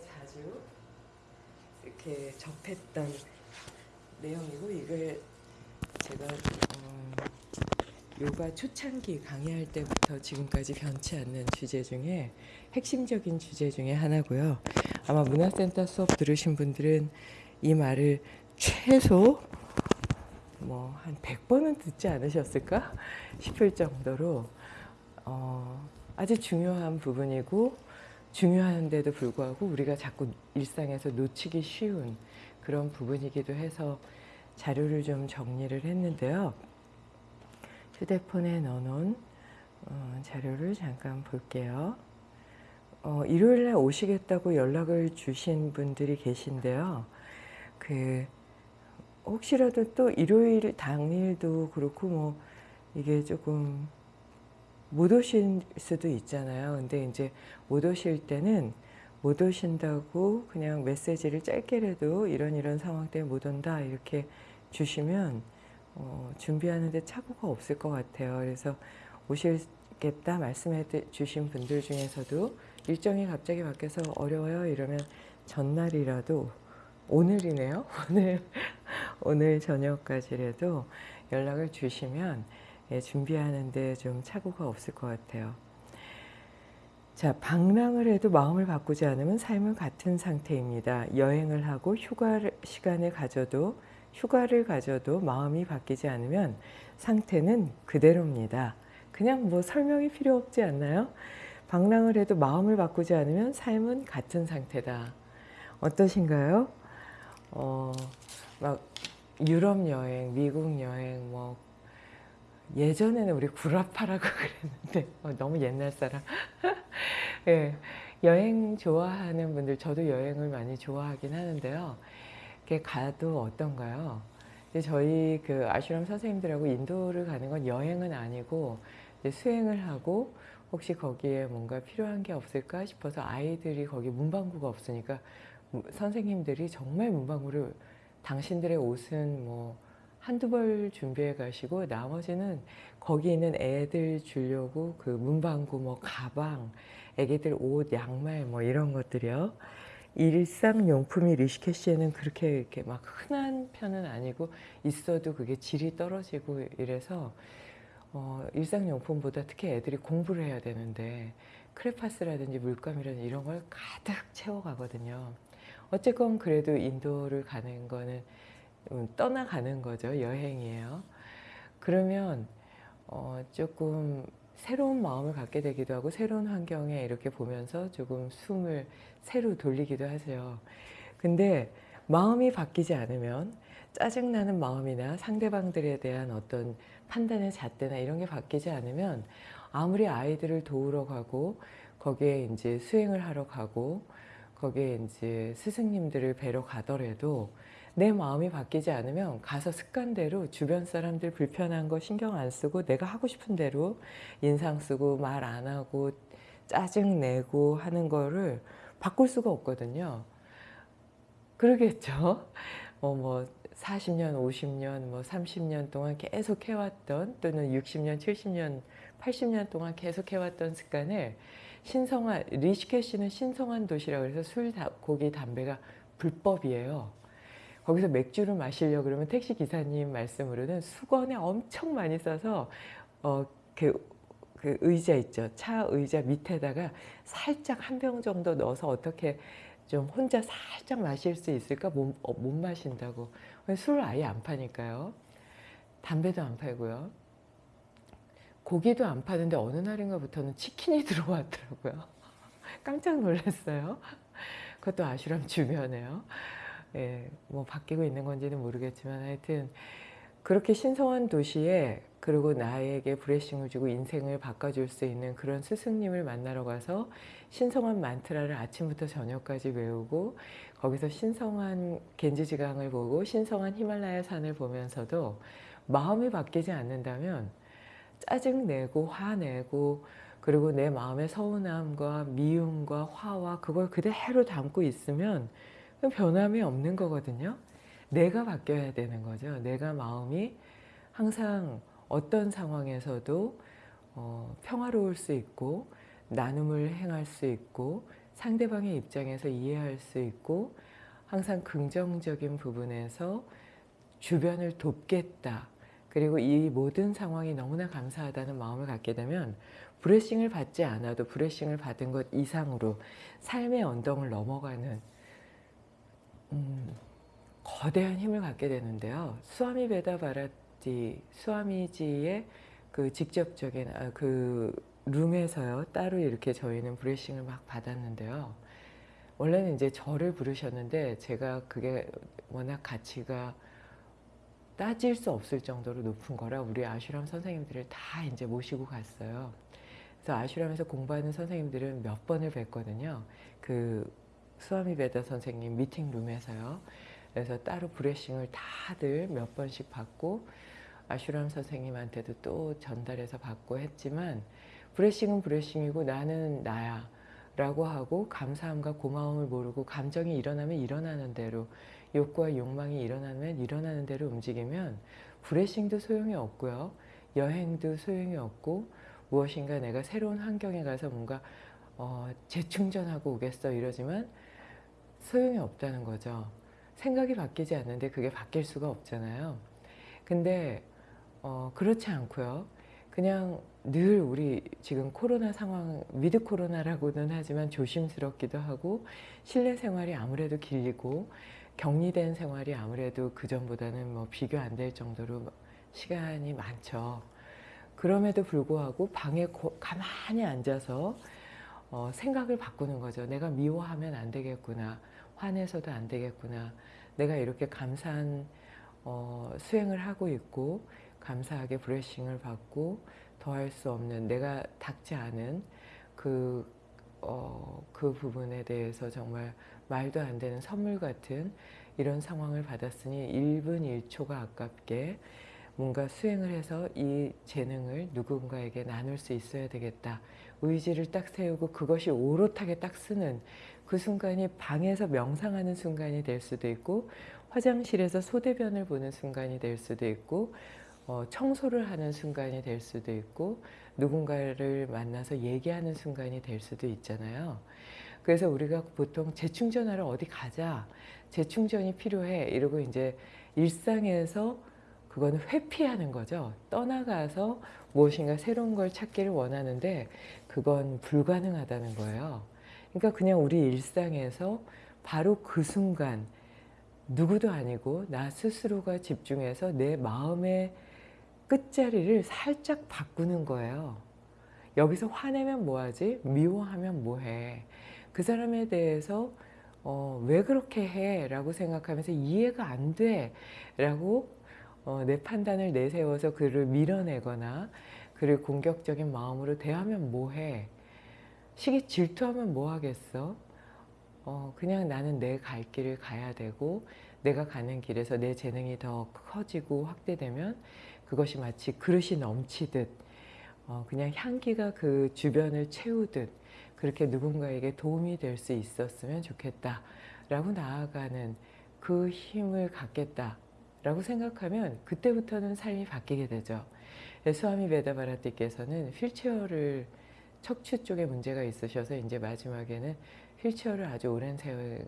자주 이렇게 접했던 내용이고 이걸 제가 어, 요가 초창기 강의할 때부터 지금까지 변치 않는 주제 중에 핵심적인 주제 중에 하나고요. 아마 문화센터 수업 들으신 분들은 이 말을 최소 뭐 한 100번은 듣지 않으셨을까 싶을 정도로 어, 아주 중요한 부분이고 중요한데도 불구하고 우리가 자꾸 일상에서 놓치기 쉬운 그런 부분이기도 해서 자료를 좀 정리를 했는데요. 휴대폰에 넣어놓은 어, 자료를 잠깐 볼게요. 어, 일요일 날 오시겠다고 연락을 주신 분들이 계신데요. 그 혹시라도 또 일요일 당일도 그렇고 뭐 이게 조금 못 오실 수도 있잖아요. 근데 이제 못 오실 때는 못 오신다고 그냥 메시지를 짧게라도 이런 이런 상황 때문에 못 온다 이렇게 주시면 어, 준비하는데 착오가 없을 것 같아요. 그래서 오시겠다 말씀해 주신 분들 중에서도 일정이 갑자기 바뀌어서 어려워요 이러면 전날이라도 오늘이네요. 오늘 오늘 저녁까지라도 연락을 주시면 예, 준비하는데 좀 착오가 없을 것 같아요. 자, 방랑을 해도 마음을 바꾸지 않으면 삶은 같은 상태입니다. 여행을 하고 휴가 시간을 가져도 휴가를 가져도 마음이 바뀌지 않으면 상태는 그대로입니다. 그냥 뭐 설명이 필요 없지 않나요? 방랑을 해도 마음을 바꾸지 않으면 삶은 같은 상태다. 어떠신가요? 어, 막 유럽 여행, 미국 여행, 뭐 예전에는 우리 구라파라고 그랬는데 어, 너무 옛날 사람. 예, 여행 좋아하는 분들, 저도 여행을 많이 좋아하긴 하는데요. 이렇게 가도 어떤가요? 저희 그 아슈람 선생님들하고 인도를 가는 건 여행은 아니고 수행을 하고 혹시 거기에 뭔가 필요한 게 없을까 싶어서 아이들이 거기 문방구가 없으니까 선생님들이 정말 문방구를 당신들의 옷은 뭐 한두 벌 준비해 가시고 나머지는 거기 있는 애들 주려고 그 문방구 뭐 가방, 애기들 옷, 양말 뭐 이런 것들이요. 일상용품이 리시케시에는 그렇게 이렇게 막 흔한 편은 아니고 있어도 그게 질이 떨어지고 이래서 어, 일상용품보다 특히 애들이 공부를 해야 되는데 크레파스라든지 물감이라든지 이런 걸 가득 채워가거든요. 어쨌건 그래도 인도를 가는 거는 음, 떠나가는 거죠. 여행이에요. 그러면 어, 조금 새로운 마음을 갖게 되기도 하고 새로운 환경에 이렇게 보면서 조금 숨을 새로 돌리기도 하세요. 근데 마음이 바뀌지 않으면 짜증나는 마음이나 상대방들에 대한 어떤 판단의 잣대나 이런 게 바뀌지 않으면 아무리 아이들을 도우러 가고 거기에 이제 수행을 하러 가고 거기에 이제 스승님들을 뵈러 가더라도 내 마음이 바뀌지 않으면 가서 습관대로 주변 사람들 불편한 거 신경 안 쓰고 내가 하고 싶은 대로 인상 쓰고 말 안 하고 짜증 내고 하는 거를 바꿀 수가 없거든요. 그러겠죠. 어, 뭐 40년, 50년, 뭐 30년 동안 계속 해왔던 또는 60년, 70년, 80년 동안 계속 해왔던 습관을 신성한, 리시케시는 신성한 도시라고 해서 술, 고기, 담배가 불법이에요. 거기서 맥주를 마시려고 그러면 택시 기사님 말씀으로는 수건에 엄청 많이 써서 어, 그, 그 의자 있죠. 차 의자 밑에다가 살짝 한 병 정도 넣어서 어떻게 좀 혼자 살짝 마실 수 있을까? 못, 어, 못 마신다고. 술을 아예 안 파니까요. 담배도 안 팔고요. 고기도 안 파는데 어느 날인가부터는 치킨이 들어왔더라고요. 깜짝 놀랐어요. 그것도 아슈람 주변에요. 예, 뭐 바뀌고 있는 건지는 모르겠지만 하여튼 그렇게 신성한 도시에 그리고 나에게 브레싱을 주고 인생을 바꿔줄 수 있는 그런 스승님을 만나러 가서 신성한 만트라를 아침부터 저녁까지 외우고 거기서 신성한 겐지지강을 보고 신성한 히말라야 산을 보면서도 마음이 바뀌지 않는다면 짜증내고 화내고 그리고 내 마음의 서운함과 미움과 화와 그걸 그대로 담고 있으면 변함이 없는 거거든요. 내가 바뀌어야 되는 거죠. 내가 마음이 항상 어떤 상황에서도 어, 평화로울 수 있고 나눔을 행할 수 있고 상대방의 입장에서 이해할 수 있고 항상 긍정적인 부분에서 주변을 돕겠다. 그리고 이 모든 상황이 너무나 감사하다는 마음을 갖게 되면 브레싱을 받지 않아도 브레싱을 받은 것 이상으로 삶의 언덕을 넘어가는 음, 거대한 힘을 갖게 되는데요. 수아미 베다 바라티 수아미지의 그 직접적인 아, 그 룸에서요 따로 이렇게 저희는 브레싱을 막 받았는데요. 원래는 이제 저를 부르셨는데 제가 그게 워낙 가치가 따질 수 없을 정도로 높은 거라 우리 아슈람 선생님들을 다 이제 모시고 갔어요. 그래서 아슈람에서 공부하는 선생님들은 몇 번을 뵀거든요. 그 수아미 베다 선생님 미팅룸에서요. 그래서 따로 브레싱을 다들 몇 번씩 받고 아슈람 선생님한테도 또 전달해서 받고 했지만 브레싱은 브레싱이고 나는 나야 라고 하고 감사함과 고마움을 모르고 감정이 일어나면 일어나는 대로 욕구와 욕망이 일어나면 일어나는 대로 움직이면 브레싱도 소용이 없고요. 여행도 소용이 없고 무엇인가 내가 새로운 환경에 가서 뭔가 어, 재충전하고 오겠어 이러지만 소용이 없다는 거죠. 생각이 바뀌지 않는데 그게 바뀔 수가 없잖아요. 근데 어, 그렇지 않고요. 그냥 늘 우리 지금 코로나 상황 with 코로나라고는 하지만 조심스럽기도 하고 실내 생활이 아무래도 길고 격리된 생활이 아무래도 그전보다는 뭐 비교 안 될 정도로 시간이 많죠. 그럼에도 불구하고 방에 고, 가만히 앉아서 어, 생각을 바꾸는 거죠. 내가 미워하면 안 되겠구나. 화내서도 안 되겠구나. 내가 이렇게 감사한 어, 수행을 하고 있고 감사하게 브레싱을 받고 더할 수 없는 내가 닥지 않은 그, 어, 그 부분에 대해서 정말 말도 안 되는 선물 같은 이런 상황을 받았으니 1분 1초가 아깝게 뭔가 수행을 해서 이 재능을 누군가에게 나눌 수 있어야 되겠다. 의지를 딱 세우고 그것이 오롯하게 딱 쓰는 그 순간이 방에서 명상하는 순간이 될 수도 있고 화장실에서 소대변을 보는 순간이 될 수도 있고 어, 청소를 하는 순간이 될 수도 있고 누군가를 만나서 얘기하는 순간이 될 수도 있잖아요. 그래서 우리가 보통 재충전하러 어디 가자. 재충전이 필요해. 이러고 이제 일상에서 그거는 회피하는 거죠. 떠나가서 무엇인가 새로운 걸 찾기를 원하는데 그건 불가능하다는 거예요. 그러니까 그냥 우리 일상에서 바로 그 순간 누구도 아니고 나 스스로가 집중해서 내 마음의 끝자리를 살짝 바꾸는 거예요. 여기서 화내면 뭐하지? 미워하면 뭐해? 그 사람에 대해서 어, 왜 그렇게 해? 라고 생각하면서 이해가 안 돼. 라고 어, 내 판단을 내세워서 그를 밀어내거나 그를 공격적인 마음으로 대하면 뭐해? 시기 질투하면 뭐 하겠어? 어, 그냥 나는 내 갈 길을 가야 되고 내가 가는 길에서 내 재능이 더 커지고 확대되면 그것이 마치 그릇이 넘치듯 어, 그냥 향기가 그 주변을 채우듯 그렇게 누군가에게 도움이 될 수 있었으면 좋겠다 라고 나아가는 그 힘을 갖겠다 라고 생각하면 그때부터는 삶이 바뀌게 되죠. 수아미 베다바라티께서는 휠체어를 척추 쪽에 문제가 있으셔서 이제 마지막에는 휠체어를 아주 오랜 세월